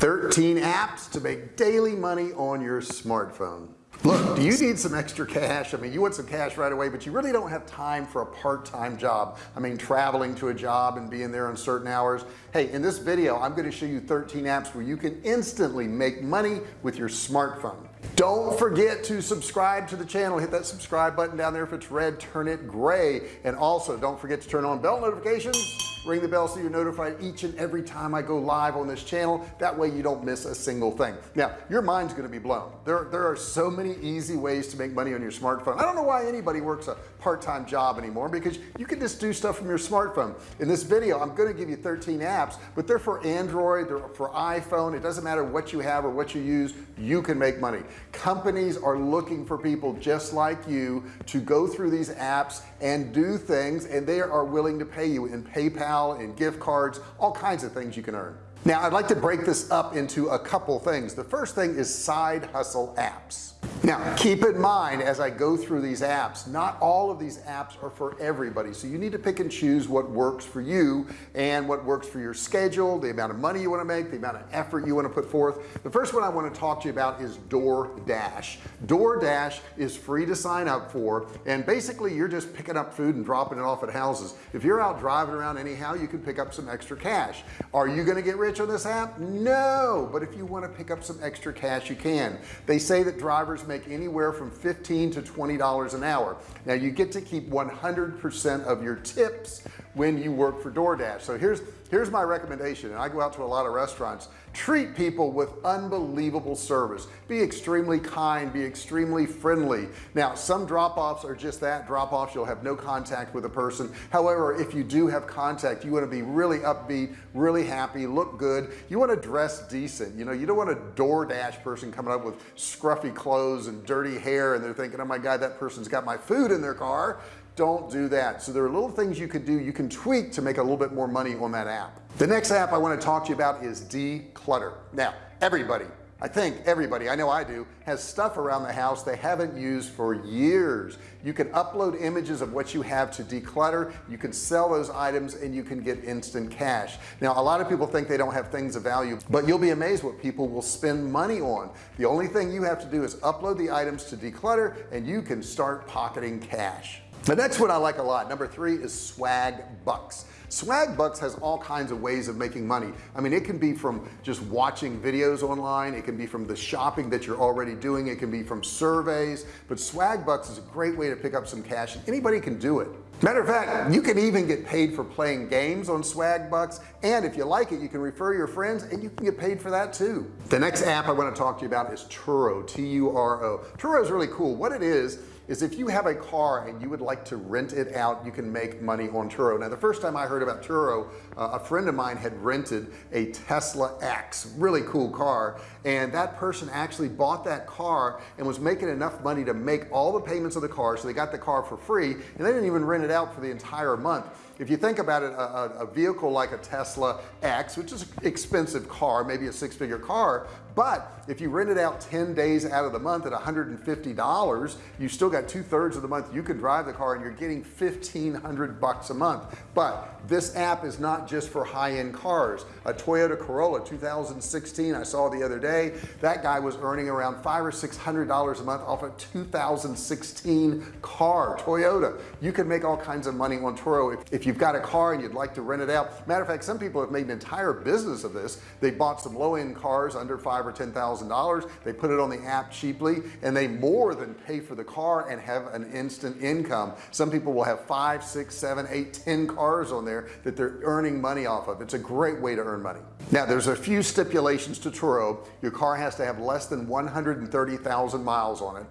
13 apps to make daily money on your smartphone. Look do you need some extra cash? I mean you want some cash right away but you really don't have time for a part-time job. I mean traveling to a job and being there on certain hours. Hey in this video I'm going to show you 13 apps where you can instantly make money with your smartphone. Don't forget to subscribe to the channel. Hit that subscribe button down there if it's red turn it gray. And also don't forget to turn on bell notifications ring the bell so you're notified each and every time I go live on this channel. That way you don't miss a single thing. Now your mind's going to be blown. There there are so many easy ways to make money on your smartphone. I don't know why anybody works a part-time job anymore because you can just do stuff from your smartphone. In this video I'm going to give you 13 apps but they're for Android they're for iPhone. It doesn't matter what you have or what you use you can make money. Companies are looking for people just like you to go through these apps and do things and they are willing to pay you in PayPal and gift cards all kinds of things you can earn. Now I'd like to break this up into a couple things. The first thing is side hustle apps now keep in mind as I go through these apps not all of these apps are for everybody. So you need to pick and choose what works for you and what works for your schedule the amount of money you want to make the amount of effort you want to put forth. The first one I want to talk to you about is DoorDash. DoorDash is free to sign up for and basically you're just picking up food and dropping it off at houses. If you're out driving around anyhow you can pick up some extra cash. Are you going to get rich on this app? No but if you want to pick up some extra cash you can. They say that drivers make anywhere from 15 to 20 dollars an hour. Now you get to keep 100% of your tips when you work for DoorDash. So here's here's my recommendation and I go out to a lot of restaurants. Treat people with unbelievable service. Be extremely kind be extremely friendly. Now some drop-offs are just that. Drop-offs you'll have no contact with a person. However if you do have contact you want to be really upbeat really happy look good. You want to dress decent. You know you don't want a DoorDash person coming up with scruffy clothes and dirty hair and they're thinking oh my god that person's got my food in their car don't do that. So there are little things you could do you can tweak to make a little bit more money on that app. The next app I want to talk to you about is Decluttr. Now everybody I think everybody I know I do has stuff around the house they haven't used for years. You can upload images of what you have to Decluttr you can sell those items and you can get instant cash. Now a lot of people think they don't have things of value but you'll be amazed what people will spend money on. The only thing you have to do is upload the items to Decluttr and you can start pocketing cash the next one I like a lot. Number three is swag bucks. Swagbucks has all kinds of ways of making money. I mean it can be from just watching videos online. It can be from the shopping that you're already doing. It can be from surveys. But Swagbucks is a great way to pick up some cash and anybody can do it. Matter of fact you can even get paid for playing games on Swagbucks. And if you like it you can refer your friends and you can get paid for that too. The next app I want to talk to you about is Turo T-U-R-O Turo is really cool. What it is is if you have a car and you would like to rent it out you can make money on Turo. Now the first time I heard about Turo uh, a friend of mine had rented a Tesla X really cool car and that person actually bought that car and was making enough money to make all the payments of the car so they got the car for free and they didn't even rent it out for the entire month if you think about it a, a vehicle like a Tesla X which is an expensive car maybe a six-figure car but if you rent it out 10 days out of the month at $150 you still got two-thirds of the month you can drive the car and you're getting 1500 bucks a month. But this app is not just for high-end cars. A Toyota Corolla 2016 I saw the other day that guy was earning around five or six hundred dollars a month off a 2016 car Toyota. You can make all kinds of money on Turo if, if you've got a car and you'd like to rent it out. Matter of fact some people have made an entire business of this. They bought some low-end cars under five or ten thousand dollars. They put it on the app cheaply and they more than pay for the car and have an instant income. Some people will have five six seven eight ten cars on there that they're earning money off of. It's a great way to earn money. Now there's a few stipulations to Turo. Your car has to have less than 130,000 miles on it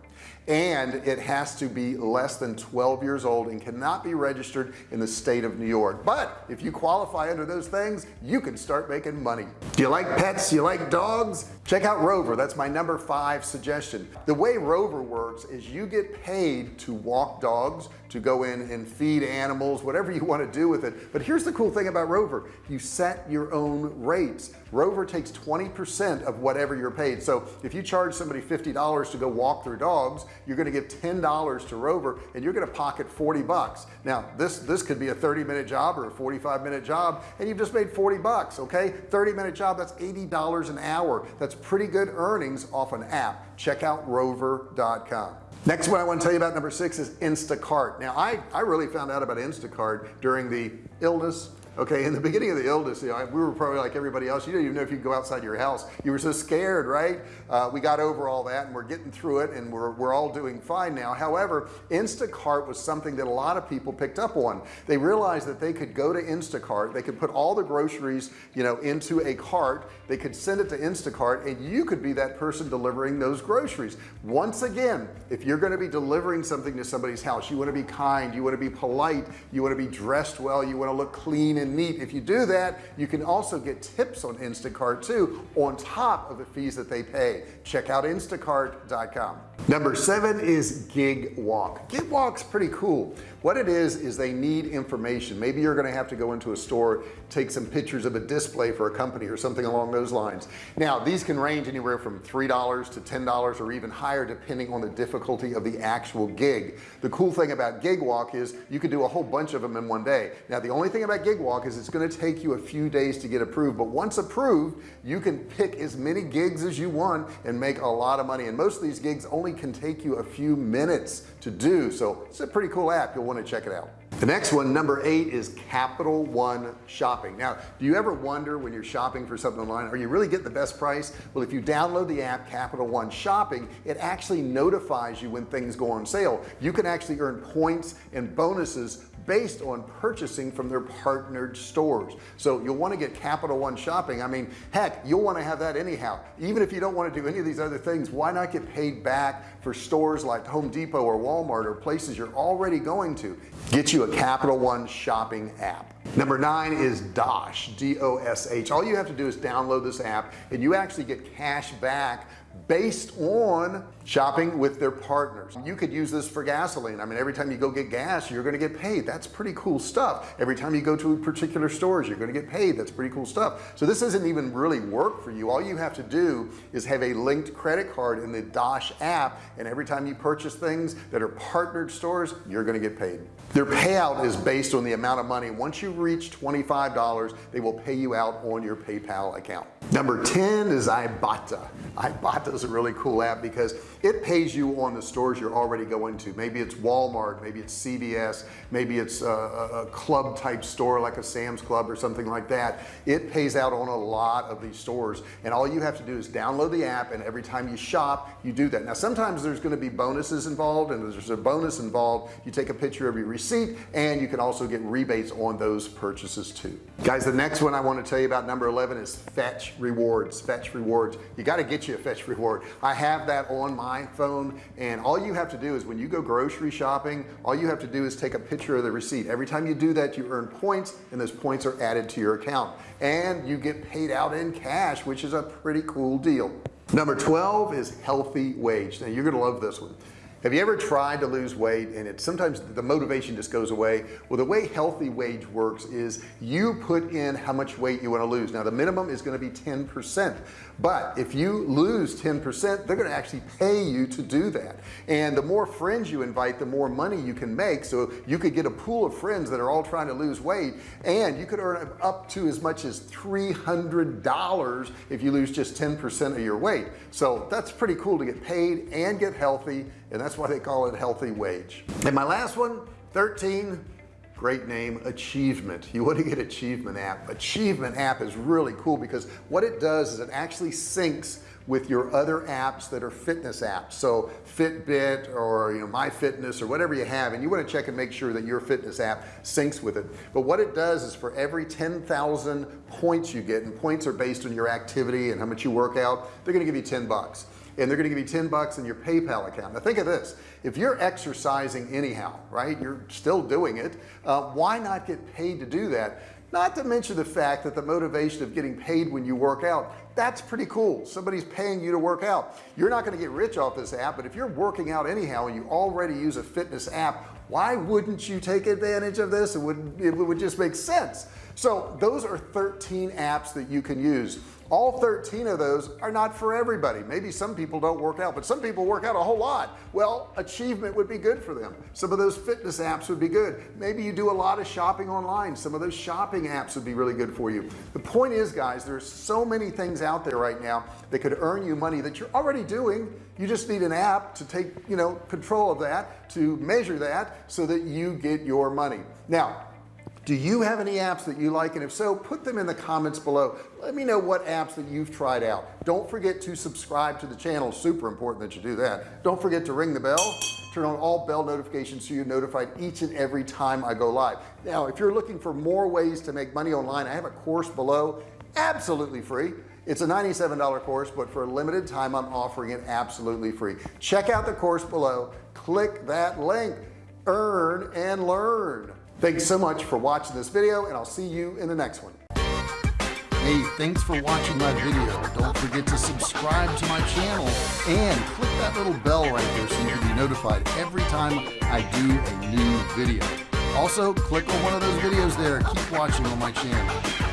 and it has to be less than 12 years old and cannot be registered in the state of New York. But if you qualify under those things you can start making money. Do you like pets? You like dogs? Check out Rover. That's my number five suggestion. The way Rover works is you get paid to walk dogs to go in and feed animals whatever you want to do with it. But here's the cool thing about Rover. You set your own rates Rover takes 20% of whatever you're paid. So if you charge somebody $50 to go walk their dogs you're going to give $10 to Rover and you're going to pocket 40 bucks. Now this this could be a 30 minute job or a 45 minute job and you've just made 40 bucks okay? 30 minute job that's $80 an hour. That's pretty good earnings off an app. Check out rover.com next one I want to tell you about number six is Instacart. Now I I really found out about Instacart during the illness okay in the beginning of the illness you know, we were probably like everybody else. You didn't even know if you could go outside your house. You were so scared right? Uh, we got over all that and we're getting through it and we're, we're all doing fine now. However Instacart was something that a lot of people picked up on. They realized that they could go to Instacart they could put all the groceries you know into a cart they could send it to Instacart and you could be that person delivering those groceries. Once again if you're going to be delivering something to somebody's house you want to be kind you want to be polite you want to be dressed well you want to look clean and neat. If you do that you can also get tips on Instacart too on top of the fees that they pay. Check out instacart.com number seven is Gigwalk. Gig walk's pretty cool. What it is is they need information. Maybe you're going to have to go into a store take some pictures of a display for a company or something along those lines. Now these can range anywhere from three dollars to ten dollars or even higher depending on the difficulty of the actual gig. The cool thing about Gigwalk is you could do a whole bunch of them in one day. Now the only thing about Gigwalk is it's going to take you a few days to get approved but once approved you can pick as many gigs as you want and make a lot of money. And most of these gigs only can take you a few minutes to do so it's a pretty cool app. You'll want to check it out. The next one number eight is capital one shopping. Now do you ever wonder when you're shopping for something online are you really getting the best price? Well if you download the app capital one shopping it actually notifies you when things go on sale. You can actually earn points and bonuses based on purchasing from their partnered stores. So you'll want to get capital one shopping. I mean heck you'll want to have that anyhow. Even if you don't want to do any of these other things why not get paid back for stores like Home Depot or Walmart or places you're already going to? Get you a capital one shopping app. Number nine is Dosh D-O-S-H all you have to do is download this app and you actually get cash back based on shopping with their partners. You could use this for gasoline. I mean every time you go get gas you're going to get paid. That's pretty cool stuff. Every time you go to particular stores you're going to get paid. That's pretty cool stuff. So this isn't even really work for you. All you have to do is have a linked credit card in the Dosh app and every time you purchase things that are partnered stores you're going to get paid. Their payout is based on the amount of money. Once you reach $25 they will pay you out on your PayPal account. Number 10 is Ibotta. Ibotta is a really cool app because it pays you on the stores you're already going to. Maybe it's Walmart maybe it's CVS maybe it's a, a club type store like a Sam's Club or something like that. It pays out on a lot of these stores. And all you have to do is download the app and every time you shop you do that. Now sometimes there's going to be bonuses involved and there's a bonus involved. You take a picture of your receipt and you can also get rebates on those purchases too. Guys the next one I want to tell you about number 11 is fetch rewards. Fetch rewards. You got to get you a fetch reward. I have that on my phone and all you have to do is when you go grocery shopping all you have to do is take a picture of the receipt. Every time you do that you earn points and those points are added to your account. And you get paid out in cash which is a pretty cool deal. Number 12 is HealthyWage. Now you're gonna love this one have you ever tried to lose weight and it sometimes the motivation just goes away? Well the way HealthyWage works is you put in how much weight you want to lose. Now the minimum is going to be 10% but if you lose 10% they're going to actually pay you to do that. And the more friends you invite the more money you can make. So you could get a pool of friends that are all trying to lose weight and you could earn up to as much as $300 if you lose just 10% of your weight. So that's pretty cool to get paid and get healthy and that's why they call it HealthyWage. And my last one 13 great name achievement. You want to get achievement app. Achievement app is really cool because what it does is it actually syncs with your other apps that are fitness apps. So Fitbit or you know my fitness or whatever you have and you want to check and make sure that your fitness app syncs with it. But what it does is for every 10,000 points you get and points are based on your activity and how much you work out they're to give you 10 bucks and they're to give you 10 bucks in your PayPal account. Now think of this. If you're exercising anyhow right you're still doing it uh, why not get paid to do that? Not to mention the fact that the motivation of getting paid when you work out that's pretty cool. Somebody's paying you to work out. You're not going to get rich off this app but if you're working out anyhow and you already use a fitness app why wouldn't you take advantage of this? It would it would just make sense. So those are 13 apps that you can use all 13 of those are not for everybody. Maybe some people don't work out but some people work out a whole lot. Well achievement would be good for them. Some of those fitness apps would be good. Maybe you do a lot of shopping online. Some of those shopping apps would be really good for you. The point is guys there's so many things out there right now that could earn you money that you're already doing. You just need an app to take you know control of that to measure that so that you get your money. Now do you have any apps that you like? And if so put them in the comments below. Let me know what apps that you've tried out. Don't forget to subscribe to the channel. Super important that you do that. Don't forget to ring the bell. Turn on all bell notifications so you're notified each and every time I go live. Now if you're looking for more ways to make money online I have a course below absolutely free. It's a $97 course but for a limited time I'm offering it absolutely free. Check out the course below. Click that link. Earn and learn thanks so much for watching this video and I'll see you in the next one. Hey thanks for watching my video. Don't forget to subscribe to my channel and click that little bell right there so you can be notified every time I do a new video. Also click on one of those videos there. Keep watching on my channel